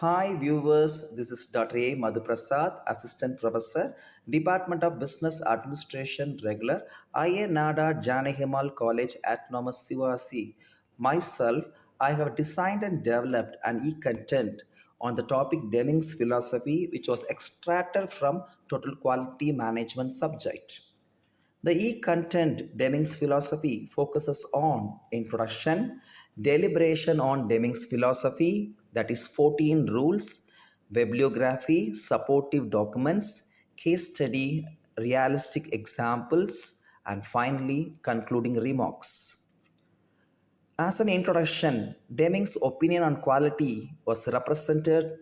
Hi viewers, this is Dr. A. Madhuprasad, Assistant Professor, Department of Business Administration, Regular, Ayya Nadar Janaki Ammal College, Autonomous Sivakasi. Myself, I have designed and developed an e-content on the topic Deming's philosophy, which was extracted from Total Quality Management subject. The e-content Deming's philosophy focuses on introduction, deliberation on Deming's philosophy, that is 14 rules, bibliography, supportive documents, case study, realistic examples, and finally concluding remarks. As an introduction, Deming's opinion on quality was represented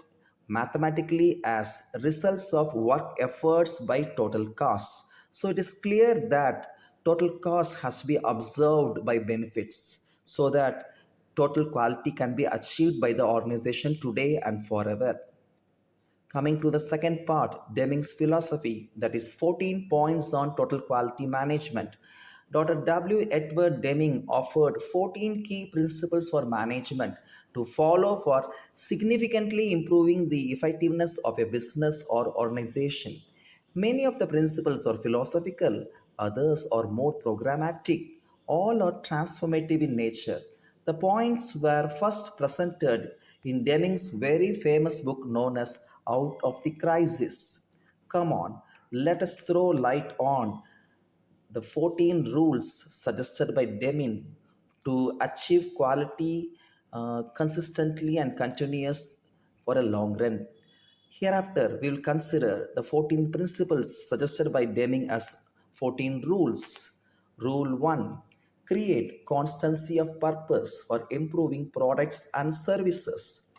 mathematically as results of work efforts by total cost. So it is clear that total cost has to be observed by benefits so that total quality can be achieved by the organization today and forever. Coming to the second part, Deming's philosophy, that is 14 points on total quality management. Dr. W. Edward Deming offered 14 key principles for management to follow for significantly improving the effectiveness of a business or organization. Many of the principles are philosophical, others are more programmatic, all are transformative in nature. The points were first presented in Deming's very famous book known as Out of the Crisis. Come on, let us throw light on the 14 rules suggested by Deming to achieve quality uh, consistently and continuous for a long run. Hereafter, we will consider the 14 principles suggested by Deming as 14 rules. Rule 1 Create constancy of purpose for improving products and services.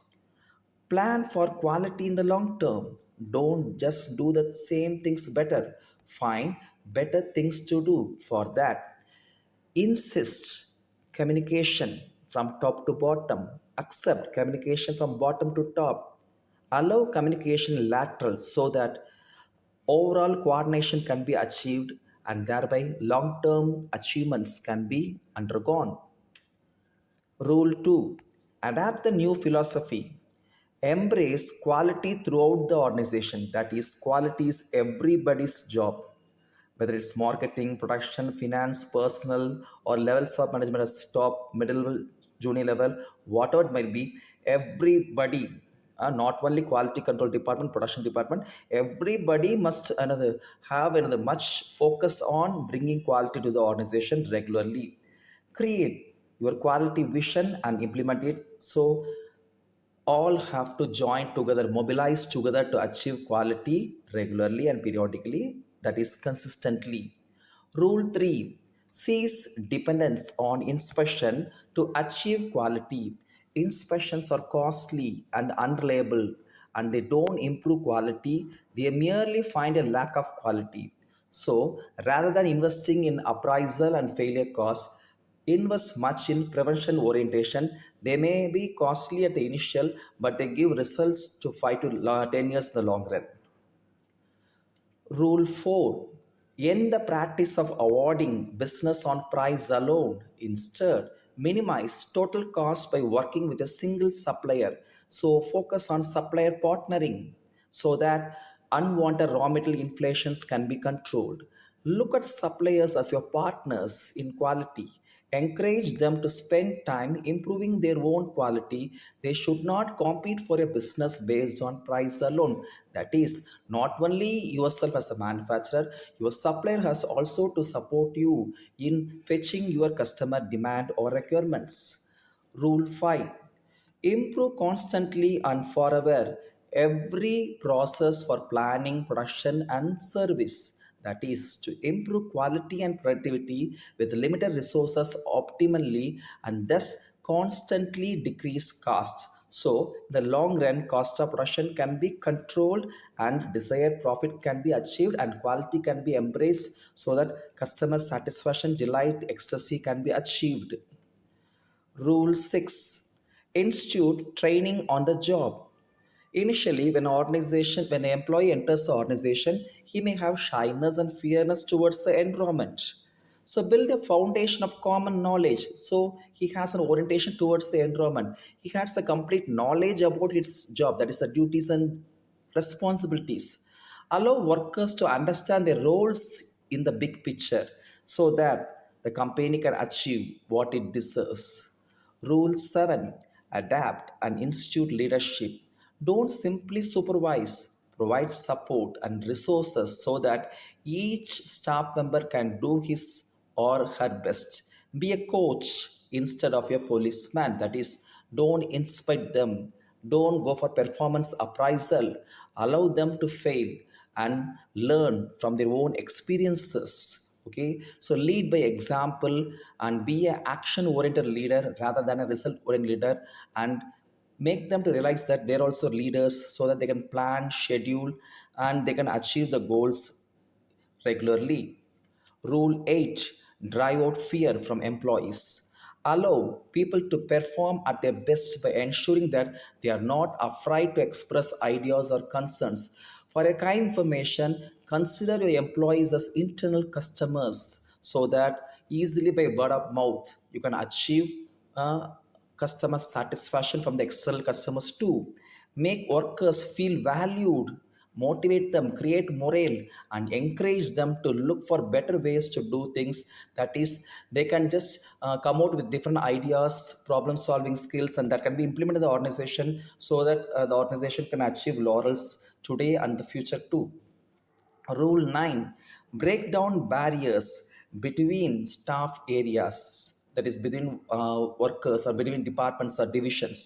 Plan for quality in the long term. Don't just do the same things better. Find better things to do for that. Insist communication from top to bottom. Accept communication from bottom to top. Allow communication lateral so that overall coordination can be achieved and thereby long-term achievements can be undergone. Rule 2. Adapt the new philosophy. Embrace quality throughout the organization. That is, quality is everybody's job. Whether it's marketing, production, finance, personal, or levels of management as top, middle, junior level, whatever it might be, everybody uh, not only quality control department production department everybody must another have another much focus on bringing quality to the organization regularly. Create your quality vision and implement it. So all have to join together mobilize together to achieve quality regularly and periodically. That is consistently. Rule 3 cease dependence on inspection to achieve quality inspections are costly and unreliable and they don't improve quality. They merely find a lack of quality. So rather than investing in appraisal and failure costs invest much in prevention orientation. They may be costly at the initial but they give results to 5 to 10 years in the long run. Rule 4 end the practice of awarding business on price alone. Instead minimize total cost by working with a single supplier. So focus on supplier partnering so that unwanted raw material inflations can be controlled. Look at suppliers as your partners in quality encourage them to spend time improving their own quality. They should not compete for a business based on price alone. That is not only yourself as a manufacturer your supplier has also to support you in fetching your customer demand or requirements. Rule 5 improve constantly and forever. Every process for planning production and service that is to improve quality and productivity with limited resources optimally and thus constantly decrease costs. So the long run cost of production can be controlled and desired profit can be achieved and quality can be embraced so that customer satisfaction delight ecstasy can be achieved. Rule 6 institute training on the job Initially, when an organization, when an employee enters the organization, he may have shyness and fearness towards the environment. so build a foundation of common knowledge. So he has an orientation towards the environment. He has a complete knowledge about his job that is the duties and responsibilities. Allow workers to understand their roles in the big picture so that the company can achieve what it deserves. Rule 7 adapt and institute leadership don't simply supervise provide support and resources so that each staff member can do his or her best. Be a coach instead of a policeman. That is don't inspect them. Don't go for performance appraisal. Allow them to fail and learn from their own experiences okay? So lead by example and be an action oriented leader rather than a result oriented leader and make them to realize that they're also leaders so that they can plan schedule and they can achieve the goals regularly Rule 8 Drive out fear from employees. Allow people to perform at their best by ensuring that they are not afraid to express ideas or concerns. For a kind information, consider your employees as internal customers so that easily by word of mouth you can achieve uh, customer satisfaction from the external customers too. Make workers feel valued motivate them create morale and encourage them to look for better ways to do things. That is they can just uh, come out with different ideas problem solving skills and that can be implemented in the organization so that uh, the organization can achieve laurels today and the future too. Rule 9 break down barriers between staff areas that is between uh, workers or between departments or divisions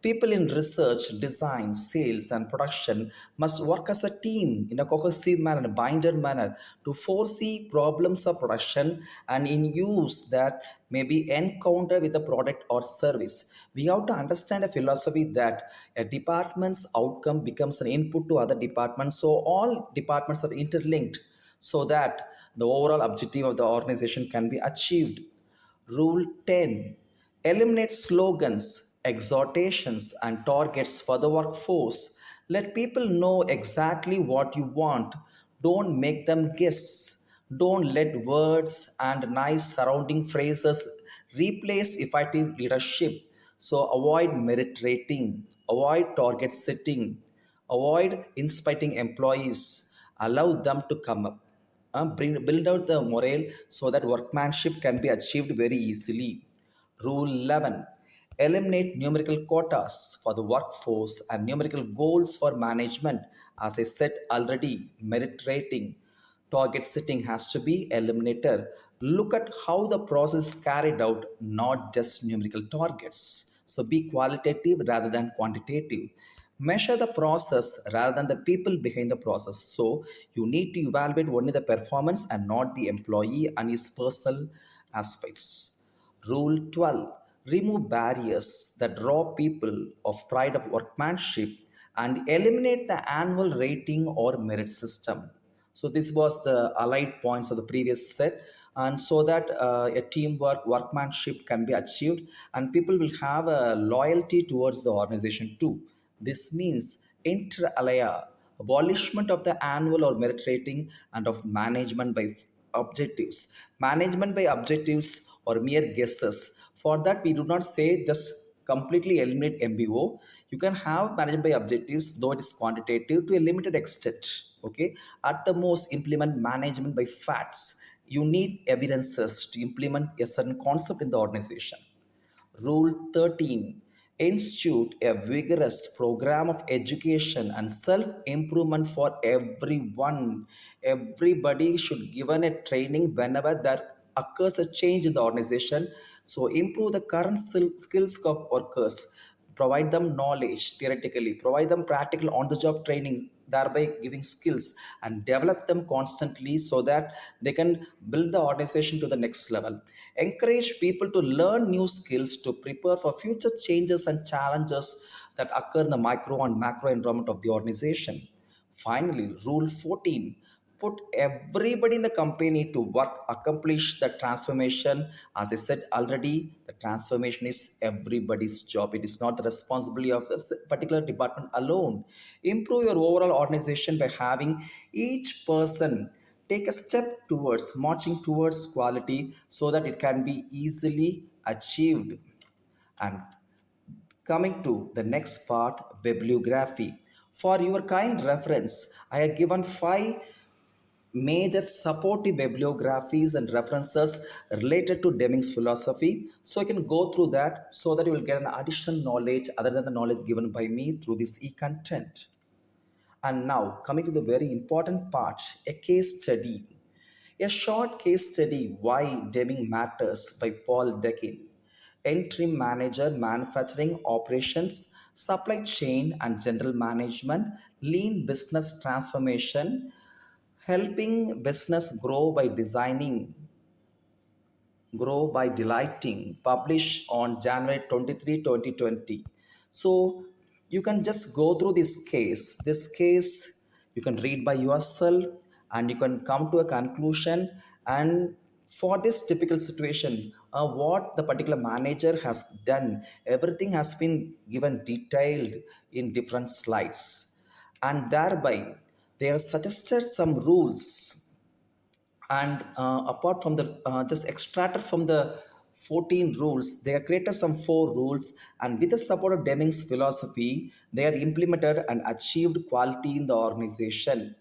People in research, design, sales, and production must work as a team in a cohesive manner, a binder manner to foresee problems of production and in use that may be encountered with the product or service. We have to understand a philosophy that a department's outcome becomes an input to other departments. So all departments are interlinked so that the overall objective of the organization can be achieved. Rule 10 Eliminate slogans exhortations, and targets for the workforce. Let people know exactly what you want. Don't make them guess. Don't let words and nice surrounding phrases replace effective leadership. So avoid merit rating, avoid target setting, avoid inspiring employees, allow them to come up. Bring, build out the morale so that workmanship can be achieved very easily. Rule 11 eliminate numerical quotas for the workforce and numerical goals for management. As I said already, merit rating, target setting has to be eliminated. Look at how the process carried out, not just numerical targets. So be qualitative rather than quantitative. Measure the process rather than the people behind the process. So you need to evaluate only the performance and not the employee and his personal aspects. Rule 12 remove barriers that draw people of pride of workmanship and eliminate the annual rating or merit system so this was the allied points of the previous set and so that uh, a teamwork workmanship can be achieved and people will have a loyalty towards the organization too this means inter alia abolishment of the annual or merit rating and of management by objectives management by objectives or mere guesses for that, we do not say just completely eliminate MBO. You can have management by objectives, though it is quantitative, to a limited extent. Okay, at the most, implement management by facts. You need evidences to implement a certain concept in the organization. Rule 13 institute a vigorous program of education and self-improvement for everyone. Everybody should given a training whenever there occurs a change in the organization so improve the current skills of workers, provide them knowledge theoretically, provide them practical on-the-job training, thereby giving skills and develop them constantly so that they can build the organization to the next level. Encourage people to learn new skills to prepare for future changes and challenges that occur in the micro and macro environment of the organization. Finally, rule 14 put everybody in the company to work accomplish the transformation as i said already the transformation is everybody's job it is not the responsibility of this particular department alone improve your overall organization by having each person take a step towards marching towards quality so that it can be easily achieved. And coming to the next part, bibliography. For your kind reference, I have given five major supportive bibliographies and references related to Deming's philosophy. So you can go through that so that you will get an additional knowledge other than the knowledge given by me through this e-content. And now coming to the very important part, a case study. A short case study Why Deming Matters by Paul Dekin. Entry Manager Manufacturing Operations, Supply Chain and General Management, Lean Business Transformation, helping business grow by designing grow by delighting published on january 23 2020 so you can just go through this case. This case you can read by yourself and you can come to a conclusion. And for this typical situation uh, what the particular manager has done everything has been given detailed in different slides. And thereby they have suggested some rules. And uh, apart from the uh, just extracted from the 14 rules they have created some four rules. And with the support of deming's philosophy they are implemented and achieved quality in the organization.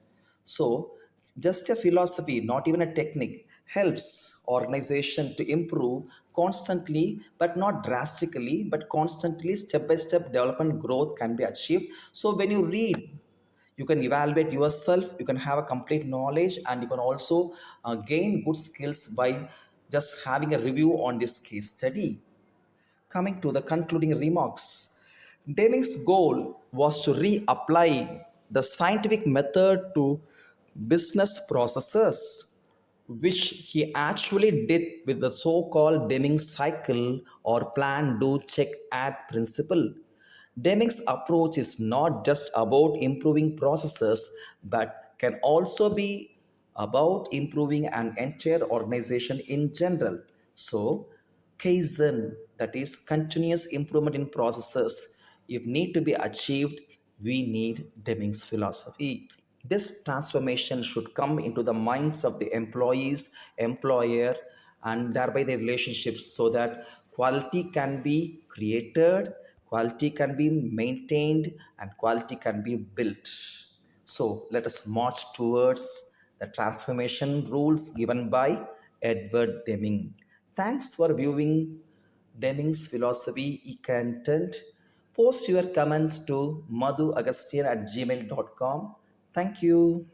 So just a philosophy not even a technique helps organization to improve constantly but not drastically but constantly step by step development growth can be achieved. So when you read you can evaluate yourself you can have a complete knowledge and you can also uh, gain good skills by just having a review on this case study. Coming to the concluding remarks. Deming's goal was to reapply the scientific method to business processes which he actually did with the so-called deming cycle or plan do check act principle Deming's approach is not just about improving processes, but can also be about improving an entire organization in general. So, Kaizen, that is continuous improvement in processes, if need to be achieved, we need Deming's philosophy. This transformation should come into the minds of the employees, employer, and thereby the relationships so that quality can be created quality can be maintained and quality can be built. So let us march towards the transformation rules given by edward deming. Thanks for viewing deming's philosophy e-content. Post your comments to madhuagastyan at gmail.com thank you